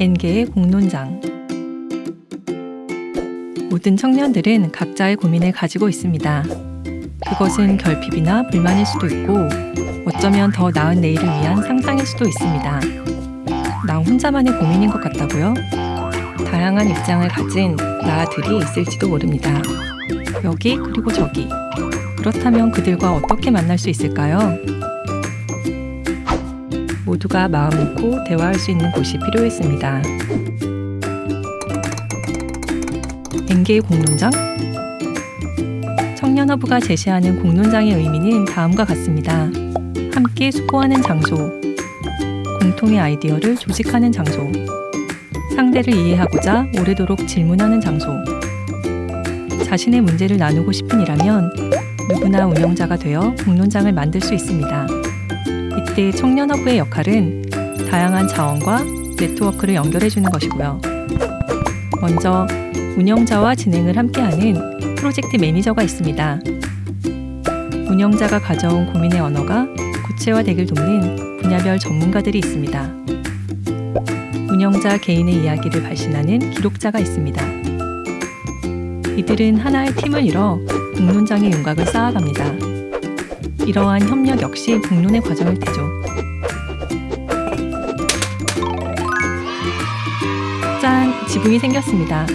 N개의 공론장 모든 청년들은 각자의 고민을 가지고 있습니다. 그것은 결핍이나 불만일 수도 있고 어쩌면 더 나은 내일을 위한 상상일 수도 있습니다. 나 혼자만의 고민인 것 같다고요? 다양한 입장을 가진 나들이 있을지도 모릅니다. 여기 그리고 저기. 그렇다면 그들과 어떻게 만날 수 있을까요? 모두가 마음 놓고 대화할 수 있는 곳이 필요했습니다. N개의 공론장? 청년허브가 제시하는 공론장의 의미는 다음과 같습니다. 함께 수고하는 장소, 공통의 아이디어를 조직하는 장소, 상대를 이해하고자 오래도록 질문하는 장소, 자신의 문제를 나누고 싶은 이라면 누구나 운영자가 되어 공론장을 만들 수 있습니다. 이때 청년허브의 역할은 다양한 자원과 네트워크를 연결해주는 것이고요. 먼저 운영자와 진행을 함께하는 프로젝트 매니저가 있습니다. 운영자가 가져온 고민의 언어가 구체화되길 돕는 분야별 전문가들이 있습니다. 운영자 개인의 이야기를 발신하는 기록자가 있습니다. 이들은 하나의 팀을 이뤄 공론장의 윤곽을 쌓아갑니다. 이러한 협력 역시 공론의 과정일 테죠. 짠! 지붕이 생겼습니다.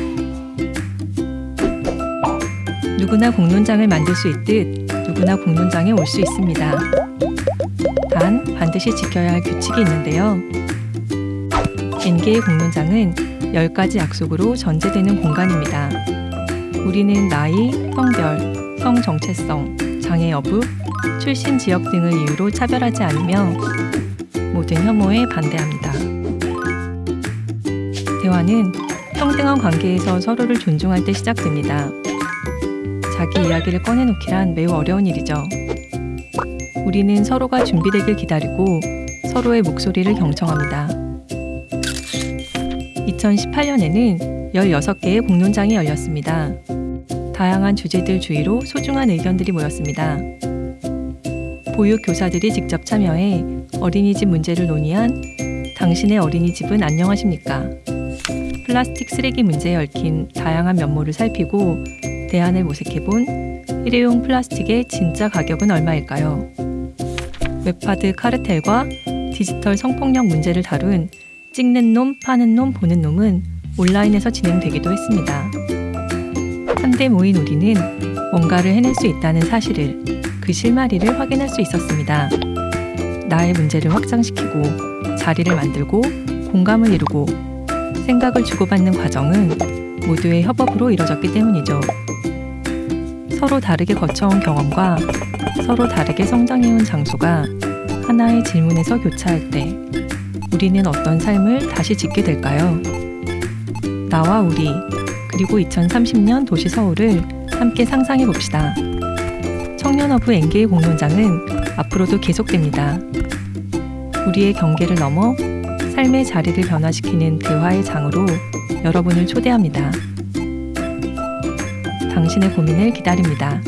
누구나 공론장을 만들 수 있듯 누구나 공론장에 올 수 있습니다. 단 반드시 지켜야 할 규칙이 있는데요. N개의 공론장은 10가지 약속으로 전제되는 공간입니다. 우리는 나이, 성별, 성 정체성, 장애 여부, 출신 지역 등을 이유로 차별하지 않으며 모든 혐오에 반대합니다. 대화는 평등한 관계에서 서로를 존중할 때 시작됩니다. 자기 이야기를 꺼내놓기란 매우 어려운 일이죠. 우리는 서로가 준비되길 기다리고 서로의 목소리를 경청합니다. 2018년에는 16개의 공론장이 열렸습니다. 다양한 주제들 주위로 소중한 의견들이 모였습니다. 보육 교사들이 직접 참여해 어린이집 문제를 논의한 당신의 어린이집은 안녕하십니까? 플라스틱 쓰레기 문제에 얽힌 다양한 면모를 살피고 대안을 모색해본 일회용 플라스틱의 진짜 가격은 얼마일까요? 웹하드 카르텔과 디지털 성폭력 문제를 다룬 찍는 놈, 파는 놈, 보는 놈은 온라인에서 진행되기도 했습니다. 한데 모인 우리는 뭔가를 해낼 수 있다는 사실을 그 실마리를 확인할 수 있었습니다. 나의 문제를 확장시키고 자리를 만들고 공감을 이루고 생각을 주고받는 과정은 모두의 협업으로 이뤄졌기 때문이죠. 서로 다르게 거쳐온 경험과 서로 다르게 성장해온 장소가 하나의 질문에서 교차할 때 우리는 어떤 삶을 다시 짓게 될까요? 나와 우리, 그리고 2030년 도시 서울을 함께 상상해 봅시다. 청년허브 N개의 공론장은 앞으로도 계속됩니다. 우리의 경계를 넘어 삶의 자리를 변화시키는 대화의 장으로 여러분을 초대합니다. 당신의 고민을 기다립니다.